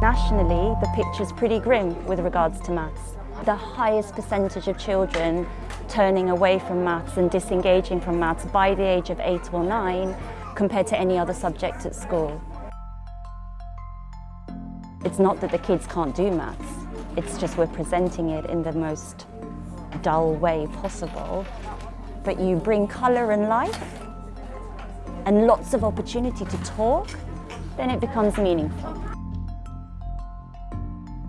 Nationally, the picture's pretty grim with regards to maths. The highest percentage of children turning away from maths and disengaging from maths by the age of eight or nine compared to any other subject at school. It's not that the kids can't do maths, it's just we're presenting it in the most dull way possible. But you bring colour and life and lots of opportunity to talk, then it becomes meaningful.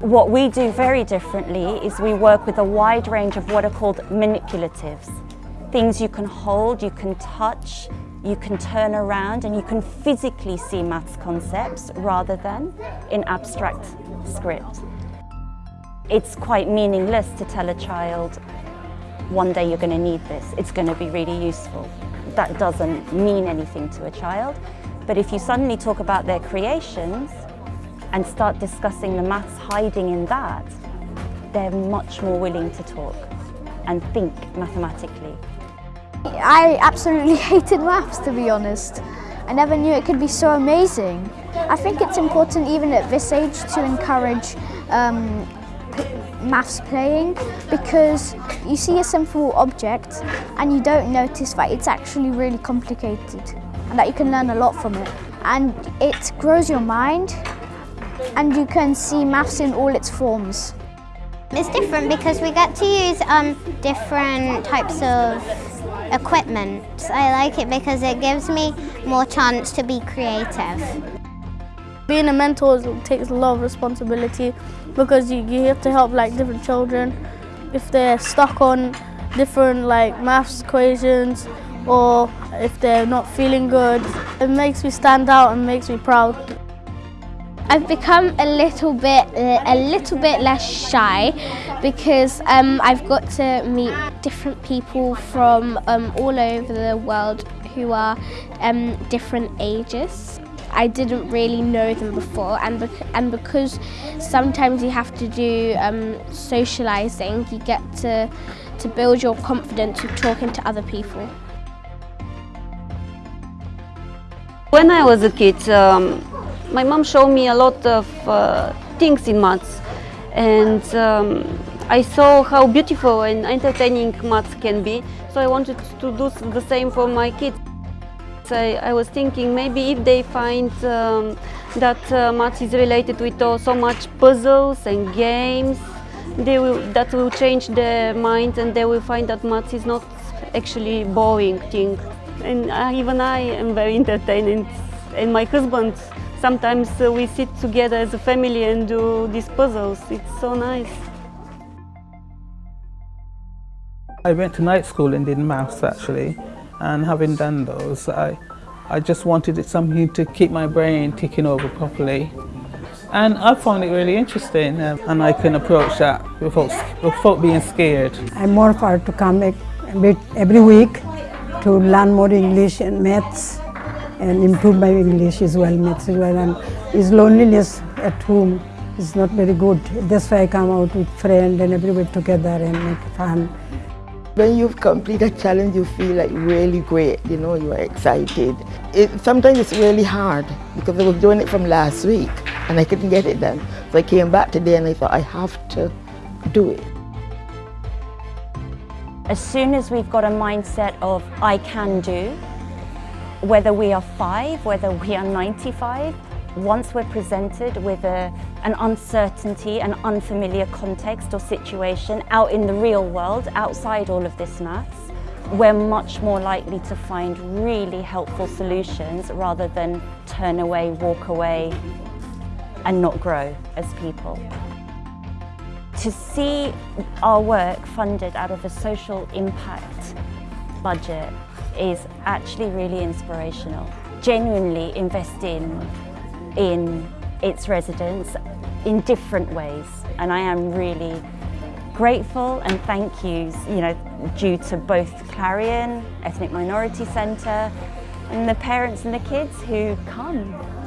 What we do very differently is we work with a wide range of what are called manipulatives. Things you can hold, you can touch, you can turn around and you can physically see maths concepts rather than in abstract script. It's quite meaningless to tell a child, one day you're going to need this, it's going to be really useful. That doesn't mean anything to a child. But if you suddenly talk about their creations, and start discussing the maths hiding in that, they're much more willing to talk and think mathematically. I absolutely hated maths to be honest. I never knew it could be so amazing. I think it's important even at this age to encourage um, maths playing because you see a simple object and you don't notice that it's actually really complicated and that you can learn a lot from it. And it grows your mind and you can see maths in all its forms. It's different because we get to use um, different types of equipment. I like it because it gives me more chance to be creative. Being a mentor takes a lot of responsibility because you, you have to help like different children if they're stuck on different like maths equations or if they're not feeling good. It makes me stand out and makes me proud. I've become a little bit a little bit less shy because um, I've got to meet different people from um, all over the world who are um, different ages. I didn't really know them before and, bec and because sometimes you have to do um, socialising, you get to, to build your confidence with talking to other people. When I was a kid, um, my mom showed me a lot of uh, things in maths. And um, I saw how beautiful and entertaining maths can be. So I wanted to do the same for my kids. I, I was thinking maybe if they find um, that uh, maths is related with uh, so much puzzles and games they will, that will change their mind and they will find that maths is not actually boring thing. And uh, even I am very entertained and, and my husband Sometimes uh, we sit together as a family and do these puzzles. It's so nice. I went to night school and did maths actually and having done those I, I just wanted something to keep my brain ticking over properly and I found it really interesting um, and I can approach that without, without being scared. I'm more proud to come every week to learn more English and maths and improve my English as well, maths as well. And his loneliness at home is not very good. That's why I come out with friends and everybody together and make fun. When you've completed a challenge, you feel like really great, you know, you are excited. It, sometimes it's really hard because I was doing it from last week and I couldn't get it done. So I came back today and I thought I have to do it. As soon as we've got a mindset of I can do, whether we are five, whether we are 95, once we're presented with a, an uncertainty, an unfamiliar context or situation out in the real world, outside all of this maths, we're much more likely to find really helpful solutions rather than turn away, walk away and not grow as people. To see our work funded out of a social impact budget is actually really inspirational. Genuinely investing in its residents in different ways and I am really grateful and thank yous you know due to both Clarion, Ethnic Minority Centre and the parents and the kids who come.